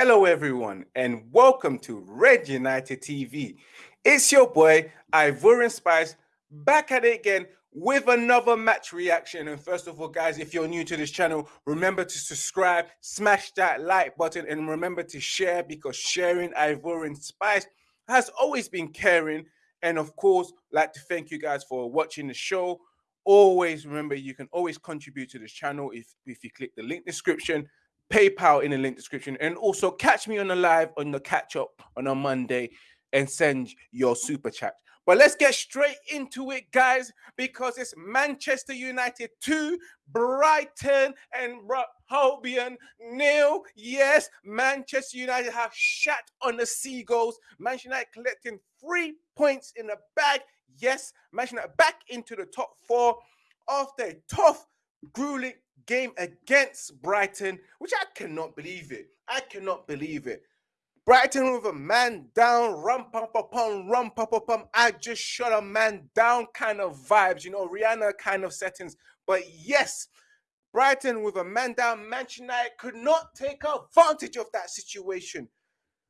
Hello, everyone, and welcome to Red United TV. It's your boy, Ivorian Spice, back at it again with another match reaction. And first of all, guys, if you're new to this channel, remember to subscribe, smash that like button, and remember to share because sharing Ivorian Spice has always been caring. And of course, like to thank you guys for watching the show. Always remember you can always contribute to this channel if, if you click the link description PayPal in the link description. And also catch me on the live on the catch up on a Monday and send your super chat. But let's get straight into it, guys, because it's Manchester United 2, Brighton and Albion nil. Yes, Manchester United have shat on the Seagulls. Manchester United collecting three points in the bag. Yes, Manchester United back into the top four after a tough, grueling game against Brighton, which I cannot believe it. I cannot believe it. Brighton with a man down, rum pum pum pum, rum pum pum pum. I just shut a man down kind of vibes, you know, Rihanna kind of settings. But yes, Brighton with a man down, Manchester United could not take advantage of that situation.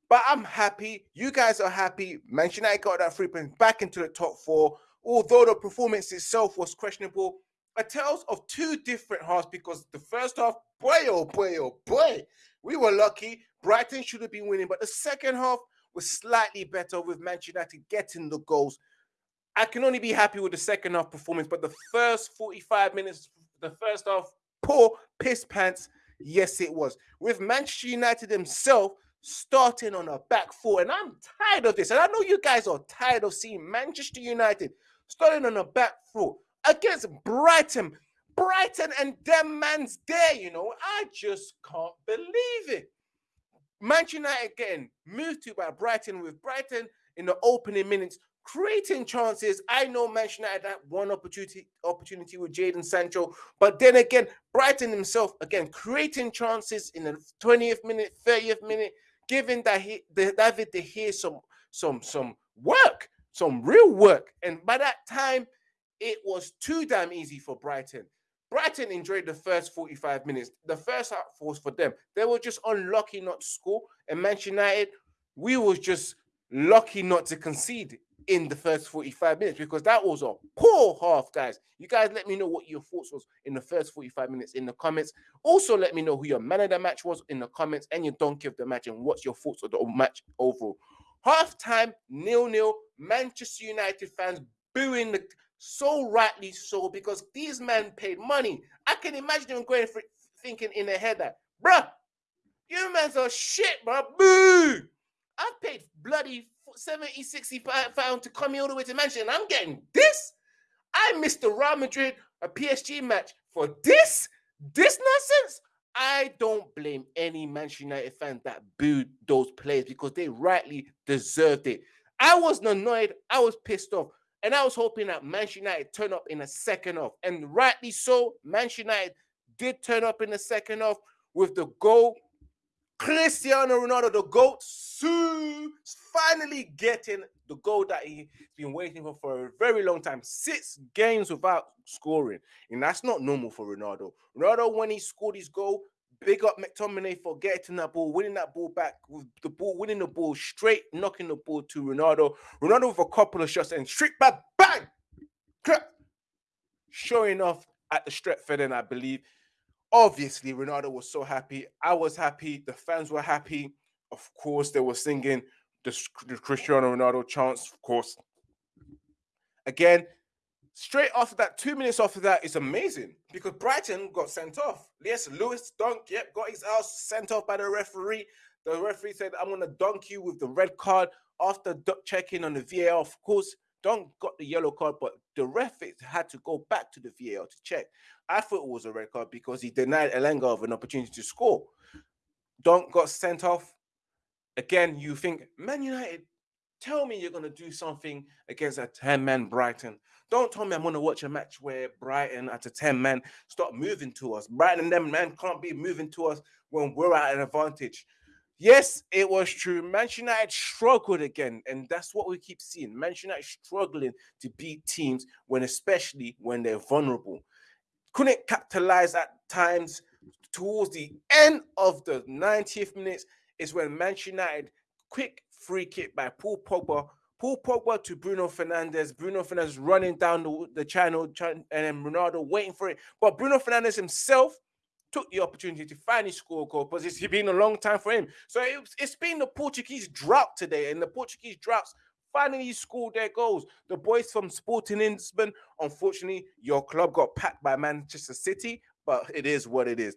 But I'm happy. You guys are happy. Manchester United got that three points back into the top four. Although the performance itself was questionable, a tales of two different halves because the first half, boy, oh boy, oh boy, we were lucky. Brighton should have been winning, but the second half was slightly better with Manchester United getting the goals. I can only be happy with the second half performance, but the first 45 minutes, the first half, poor piss pants. Yes, it was. With Manchester United himself starting on a back four, and I'm tired of this. And I know you guys are tired of seeing Manchester United starting on a back four against Brighton. Brighton and them man's there, you know. I just can't believe it. Manchester United getting moved to by Brighton with Brighton in the opening minutes, creating chances. I know Manchester United had one opportunity opportunity with Jadon Sancho, but then again, Brighton himself again creating chances in the 20th minute, 30th minute, giving that he the David De Gea some some some work, some real work. And by that time, it was too damn easy for Brighton. Brighton enjoyed the first 45 minutes. The first half was for them. They were just unlucky not to score. And Manchester United, we was just lucky not to concede in the first 45 minutes because that was a poor half, guys. You guys let me know what your thoughts was in the first 45 minutes in the comments. Also, let me know who your man of the match was in the comments and your donkey of the match and what's your thoughts of the match overall. Half time, nil-nil. Manchester United fans booing the so rightly so, because these men paid money. I can imagine them going for thinking in their head that, bruh, you men are shit, bro. Boo! I paid bloody 70, 60 pounds to come here all the way to Manchester, and I'm getting this. I missed the Real Madrid a PSG match for this, this nonsense. I don't blame any Manchester United fan that booed those players because they rightly deserved it. I wasn't annoyed. I was pissed off. And I was hoping that Manchester United turn up in the second half. And rightly so, Manchester United did turn up in the second half with the goal. Cristiano Ronaldo, the GOAT, soon finally getting the goal that he's been waiting for for a very long time. Six games without scoring. And that's not normal for Ronaldo. Ronaldo, when he scored his goal, Big up McTominay for getting that ball, winning that ball back with the ball, winning the ball straight, knocking the ball to Ronaldo. Ronaldo with a couple of shots and straight back, bang, showing off at the Stretford, and I believe. Obviously, Ronaldo was so happy. I was happy. The fans were happy. Of course, they were singing the, the Cristiano Ronaldo chants. Of course. Again, Straight after that, two minutes after that is amazing because Brighton got sent off. Yes, Lewis Dunk, yep, got his ass sent off by the referee. The referee said, I'm going to dunk you with the red card after checking on the VAR. Of course, Dunk got the yellow card, but the ref had to go back to the VAR to check. I thought it was a red card because he denied Elanga of an opportunity to score. Dunk got sent off. Again, you think, Man United, tell me you're going to do something against a 10 man Brighton. Don't tell me I'm going to watch a match where Brighton at a 10 man start moving to us. Brighton and them man can't be moving to us when we're at an advantage. Yes, it was true. Manchester United struggled again, and that's what we keep seeing. Manchester United struggling to beat teams when, especially when they're vulnerable. Couldn't capitalize at times towards the end of the 90th minutes. is when Manchester United quick free kick by Paul Pogba. Paul Pogba to Bruno Fernandes. Bruno Fernandes running down the, the channel, and then Ronaldo waiting for it. But Bruno Fernandes himself took the opportunity to finally score a goal because it's been a long time for him. So it, it's been the Portuguese drought today, and the Portuguese droughts finally scored their goals. The boys from Sporting Lisbon, unfortunately, your club got packed by Manchester City, but it is what it is.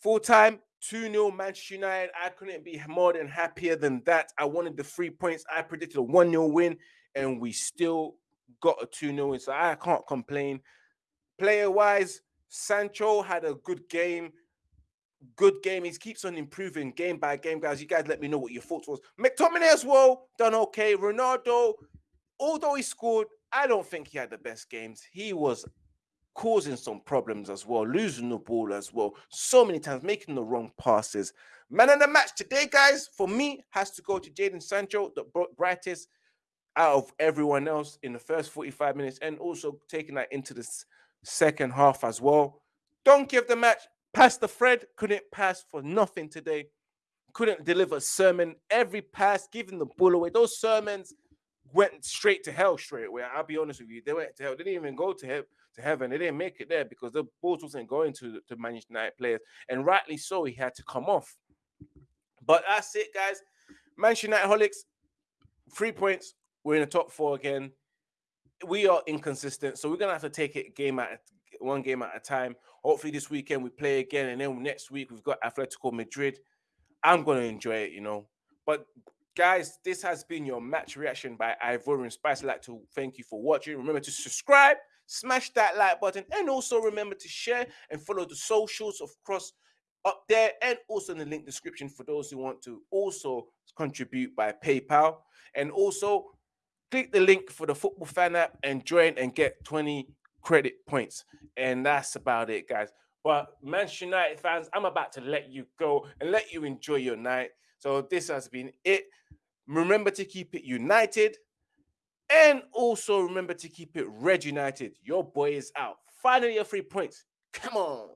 Full time, 2 0 Manchester United. I couldn't be more than happier than that. I wanted the three points. I predicted a 1 0 win, and we still got a 2 0 win. So I can't complain. Player wise, Sancho had a good game. Good game. He keeps on improving game by game, guys. You guys let me know what your thoughts was. McTominay as well, done okay. Ronaldo, although he scored, I don't think he had the best games. He was causing some problems as well, losing the ball as well, so many times, making the wrong passes. Man of the match today, guys, for me, has to go to Jadon Sancho, the brightest out of everyone else in the first 45 minutes, and also taking that into the second half as well. Don't give the match. Pastor Fred couldn't pass for nothing today. Couldn't deliver sermon. Every pass, giving the ball away. Those sermons went straight to hell straight away. I'll be honest with you. They went to hell. They didn't even go to. To heaven, they didn't make it there because the balls wasn't going to to Manchester United players, and rightly so. He had to come off. But that's it, guys. Manchester United holics, three points. We're in the top four again we are inconsistent, so we're gonna have to take it game at one game at a time. Hopefully, this weekend we play again, and then next week we've got Atletico Madrid. I'm gonna enjoy it, you know. But guys, this has been your match reaction by Ivorian Spice. I'd like to thank you for watching. Remember to subscribe, smash that like button, and also remember to share and follow the socials of cross up there and also in the link description for those who want to also contribute by PayPal. And also click the link for the football fan app and join and get 20 credit points. And that's about it, guys. But Manchester United fans, I'm about to let you go and let you enjoy your night. So this has been it. Remember to keep it united. And also remember to keep it red united. Your boy is out. Finally, your three points. Come on.